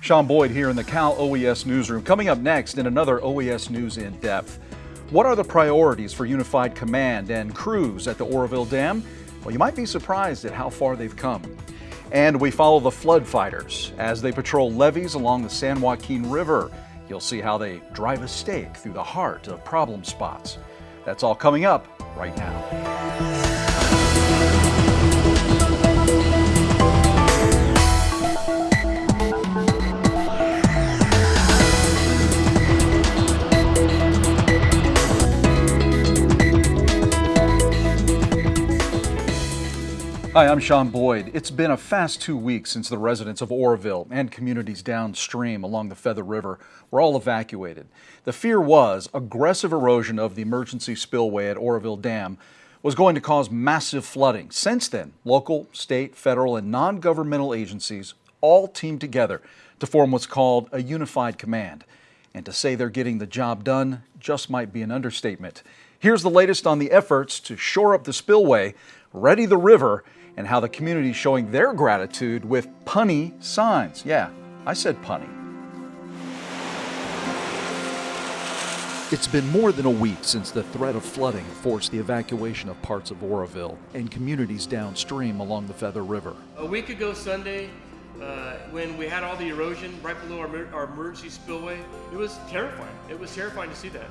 Sean Boyd here in the Cal OES newsroom. Coming up next in another OES News in Depth. What are the priorities for Unified Command and crews at the Oroville Dam? Well, you might be surprised at how far they've come. And we follow the flood fighters as they patrol levees along the San Joaquin River. You'll see how they drive a stake through the heart of problem spots. That's all coming up right now. Hi, I'm Sean Boyd. It's been a fast two weeks since the residents of Oroville and communities downstream along the Feather River were all evacuated. The fear was aggressive erosion of the emergency spillway at Oroville Dam was going to cause massive flooding. Since then, local, state, federal, and non-governmental agencies all teamed together to form what's called a unified command. And to say they're getting the job done just might be an understatement. Here's the latest on the efforts to shore up the spillway, ready the river, and how the community is showing their gratitude with punny signs. Yeah, I said punny. It's been more than a week since the threat of flooding forced the evacuation of parts of Oroville and communities downstream along the Feather River. A week ago Sunday, uh, when we had all the erosion right below our, our emergency spillway, it was terrifying. It was terrifying to see that.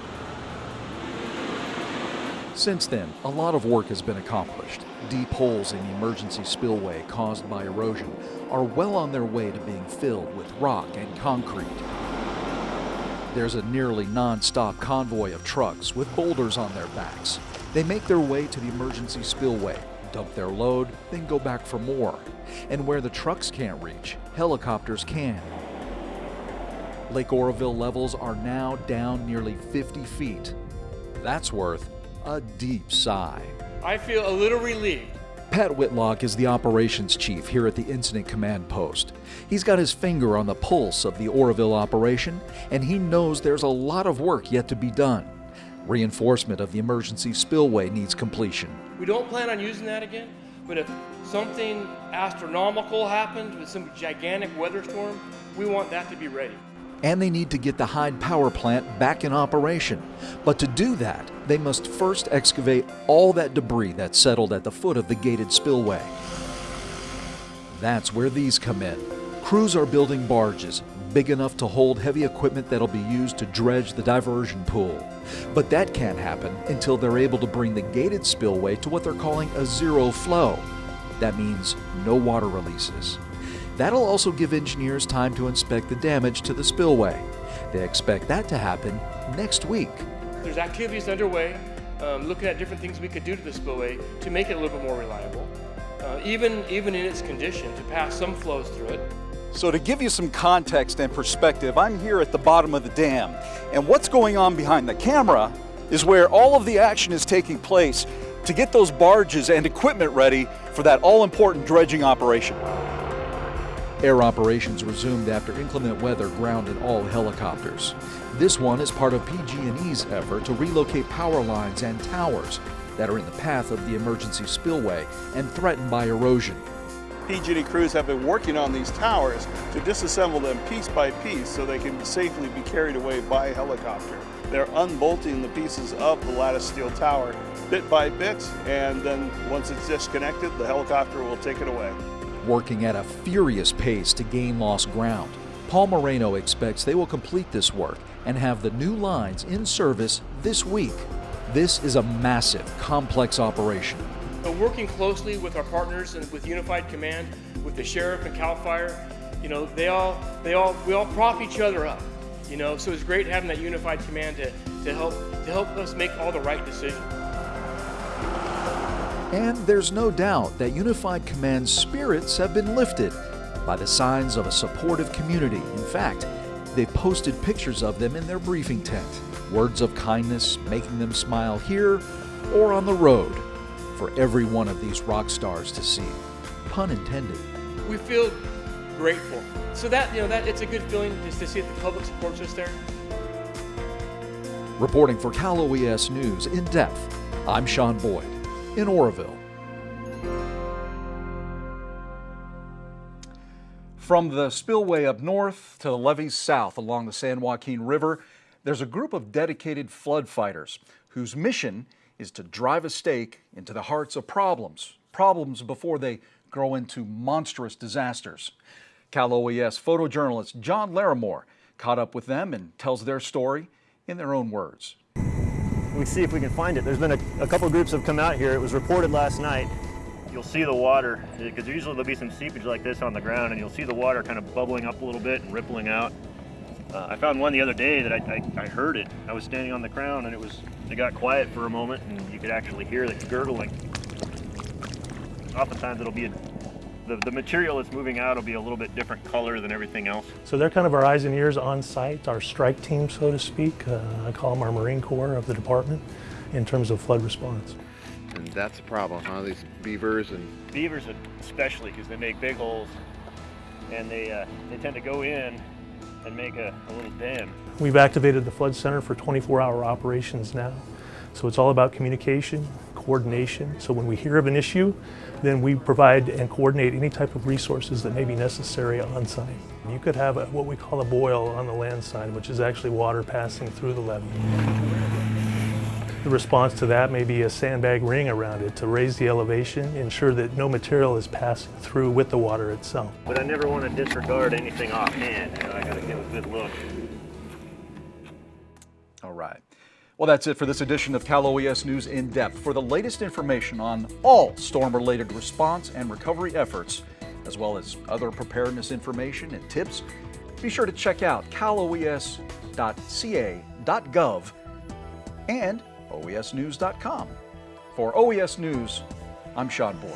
Since then, a lot of work has been accomplished. Deep holes in the emergency spillway caused by erosion are well on their way to being filled with rock and concrete. There's a nearly non-stop convoy of trucks with boulders on their backs. They make their way to the emergency spillway, dump their load, then go back for more. And where the trucks can't reach, helicopters can. Lake Oroville levels are now down nearly 50 feet. That's worth a deep sigh. I feel a little relieved. Pat Whitlock is the operations chief here at the Incident Command Post. He's got his finger on the pulse of the Oroville operation, and he knows there's a lot of work yet to be done. Reinforcement of the emergency spillway needs completion. We don't plan on using that again, but if something astronomical happens with some gigantic weather storm, we want that to be ready and they need to get the Hyatt power plant back in operation. But to do that, they must first excavate all that debris that settled at the foot of the gated spillway. That's where these come in. Crews are building barges, big enough to hold heavy equipment that'll be used to dredge the diversion pool. But that can't happen until they're able to bring the gated spillway to what they're calling a zero flow. That means no water releases. That'll also give engineers time to inspect the damage to the spillway. They expect that to happen next week. There's activities underway, um, looking at different things we could do to the spillway to make it a little bit more reliable, uh, even, even in its condition, to pass some flows through it. So to give you some context and perspective, I'm here at the bottom of the dam, and what's going on behind the camera is where all of the action is taking place to get those barges and equipment ready for that all-important dredging operation. Air operations resumed after inclement weather grounded all helicopters. This one is part of PG&E's effort to relocate power lines and towers that are in the path of the emergency spillway and threatened by erosion. PG&E crews have been working on these towers to disassemble them piece by piece so they can safely be carried away by helicopter. They're unbolting the pieces of the lattice steel tower bit by bit and then once it's disconnected the helicopter will take it away working at a furious pace to gain lost ground. Paul Moreno expects they will complete this work and have the new lines in service this week. This is a massive, complex operation. working closely with our partners and with Unified Command, with the Sheriff and CAL FIRE, you know, they all, they all, we all prop each other up. You know, so it's great having that unified command to, to help to help us make all the right decisions. And there's no doubt that Unified Command's spirits have been lifted by the signs of a supportive community. In fact, they posted pictures of them in their briefing tent. Words of kindness making them smile here or on the road for every one of these rock stars to see. Pun intended. We feel grateful. So that, you know, that it's a good feeling just to see that the public supports us there. Reporting for Cal OES News in depth, I'm Sean Boyd in Oroville. From the spillway up north to the levees south along the San Joaquin River, there's a group of dedicated flood fighters whose mission is to drive a stake into the hearts of problems, problems before they grow into monstrous disasters. Cal OES photojournalist John Larimore caught up with them and tells their story in their own words. We see if we can find it. There's been a, a couple groups have come out here. It was reported last night you'll see the water, because usually there'll be some seepage like this on the ground, and you'll see the water kind of bubbling up a little bit and rippling out. Uh, I found one the other day that I, I, I, heard it. I was standing on the crown and it was, it got quiet for a moment and you could actually hear it gurgling. Oftentimes it'll be a, the, the material that's moving out will be a little bit different color than everything else. So they're kind of our eyes and ears on site, our strike team, so to speak. Uh, I call them our Marine Corps of the department in terms of flood response. And that's a problem, huh? These beavers and beavers, especially because they make big holes, and they uh, they tend to go in and make a, a little den. We've activated the flood center for 24-hour operations now, so it's all about communication, coordination. So when we hear of an issue, then we provide and coordinate any type of resources that may be necessary on site. You could have a, what we call a boil on the land side, which is actually water passing through the levee. The response to that may be a sandbag ring around it to raise the elevation, ensure that no material is passing through with the water itself. But I never want to disregard anything offhand. I got to give a good look. Well, that's it for this edition of Cal OES News in Depth. For the latest information on all storm-related response and recovery efforts, as well as other preparedness information and tips, be sure to check out caloes.ca.gov and oesnews.com. For OES News, I'm Sean Boyd.